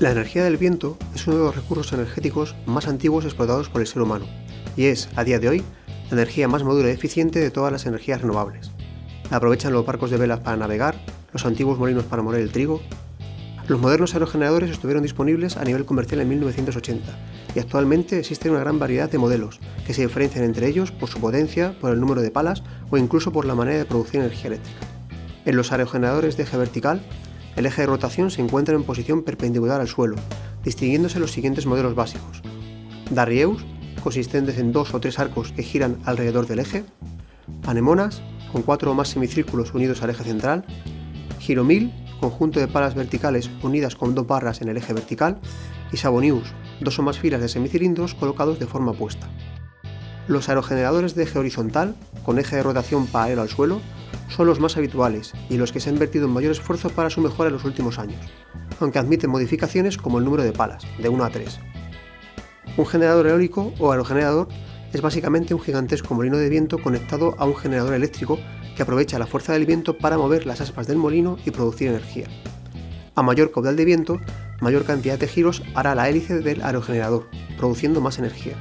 La energía del viento es uno de los recursos energéticos más antiguos explotados por el ser humano y es, a día de hoy, la energía más madura y eficiente de todas las energías renovables. Aprovechan los barcos de velas para navegar, los antiguos molinos para moler el trigo. Los modernos aerogeneradores estuvieron disponibles a nivel comercial en 1980 y actualmente existe una gran variedad de modelos que se diferencian entre ellos por su potencia, por el número de palas o incluso por la manera de producir energía eléctrica. En los aerogeneradores de eje vertical el eje de rotación se encuentra en posición perpendicular al suelo, distinguiéndose los siguientes modelos básicos. Darrieus, consistentes en dos o tres arcos que giran alrededor del eje. Anemonas, con cuatro o más semicírculos unidos al eje central. Giromil, conjunto de palas verticales unidas con dos barras en el eje vertical. Y Sabonius, dos o más filas de semicilindros colocados de forma opuesta. Los aerogeneradores de eje horizontal, con eje de rotación paralelo al suelo, son los más habituales y los que se han invertido en mayor esfuerzo para su mejora en los últimos años, aunque admiten modificaciones como el número de palas, de 1 a 3. Un generador eólico o aerogenerador es básicamente un gigantesco molino de viento conectado a un generador eléctrico que aprovecha la fuerza del viento para mover las aspas del molino y producir energía. A mayor caudal de viento, mayor cantidad de giros hará la hélice del aerogenerador, produciendo más energía.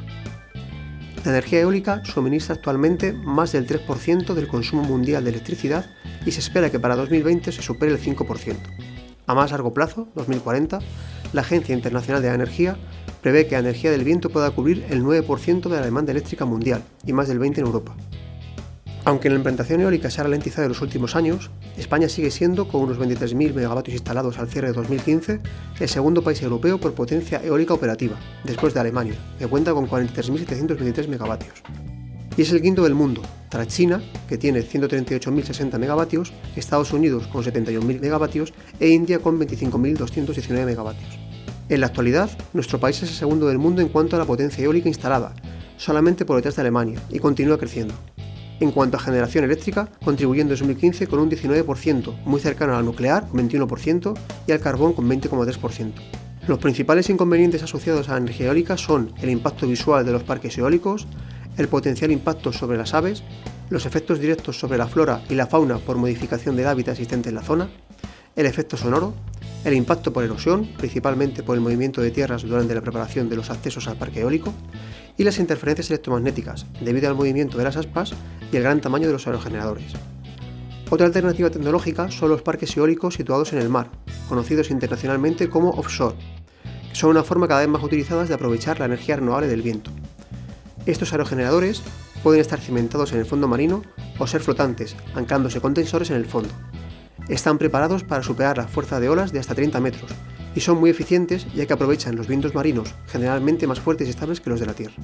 La energía eólica suministra actualmente más del 3% del consumo mundial de electricidad y se espera que para 2020 se supere el 5%. A más largo plazo, 2040, la Agencia Internacional de la Energía prevé que la energía del viento pueda cubrir el 9% de la demanda eléctrica mundial y más del 20% en Europa. Aunque la implantación eólica se ha ralentizado en los últimos años, España sigue siendo, con unos 23.000 megavatios instalados al cierre de 2015, el segundo país europeo por potencia eólica operativa, después de Alemania, que cuenta con 43.723 megavatios. Y es el quinto del mundo, tras China, que tiene 138.060 megavatios, Estados Unidos con 71.000 megavatios e India con 25.219 megavatios. En la actualidad, nuestro país es el segundo del mundo en cuanto a la potencia eólica instalada, solamente por detrás de Alemania, y continúa creciendo en cuanto a generación eléctrica, contribuyendo en 2015 con un 19%, muy cercano al nuclear, con 21%, y al carbón, con 20,3%. Los principales inconvenientes asociados a la energía eólica son el impacto visual de los parques eólicos, el potencial impacto sobre las aves, los efectos directos sobre la flora y la fauna por modificación del hábitat existente en la zona, el efecto sonoro, el impacto por erosión, principalmente por el movimiento de tierras durante la preparación de los accesos al parque eólico, y las interferencias electromagnéticas, debido al movimiento de las aspas y el gran tamaño de los aerogeneradores. Otra alternativa tecnológica son los parques eólicos situados en el mar, conocidos internacionalmente como offshore, que son una forma cada vez más utilizada de aprovechar la energía renovable del viento. Estos aerogeneradores pueden estar cimentados en el fondo marino o ser flotantes, anclándose con tensores en el fondo. Están preparados para superar la fuerza de olas de hasta 30 metros y son muy eficientes ya que aprovechan los vientos marinos, generalmente más fuertes y estables que los de la Tierra.